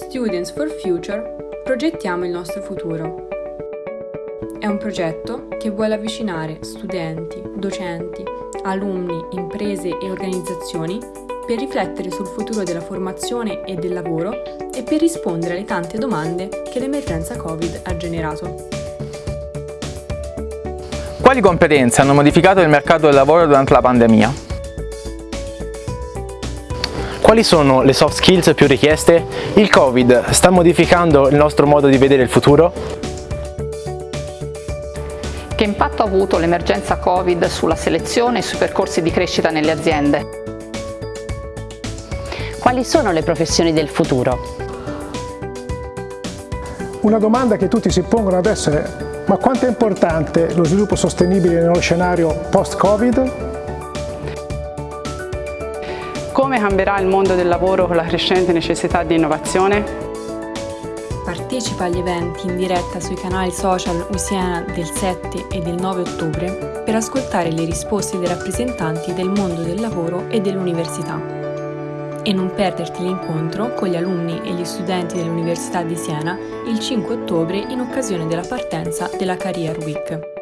Students for Future progettiamo il nostro futuro. È un progetto che vuole avvicinare studenti, docenti, alunni, imprese e organizzazioni per riflettere sul futuro della formazione e del lavoro e per rispondere alle tante domande che l'emergenza Covid ha generato. Quali competenze hanno modificato il mercato del lavoro durante la pandemia? Quali sono le soft skills più richieste? Il Covid sta modificando il nostro modo di vedere il futuro? Che impatto ha avuto l'emergenza Covid sulla selezione e sui percorsi di crescita nelle aziende? Quali sono le professioni del futuro? Una domanda che tutti si pongono adesso è ma quanto è importante lo sviluppo sostenibile nello scenario post-Covid? Come cambierà il mondo del lavoro con la crescente necessità di innovazione? Partecipa agli eventi in diretta sui canali social Usiena del 7 e del 9 ottobre per ascoltare le risposte dei rappresentanti del mondo del lavoro e dell'università. E non perderti l'incontro con gli alunni e gli studenti dell'Università di Siena il 5 ottobre in occasione della partenza della Career Week.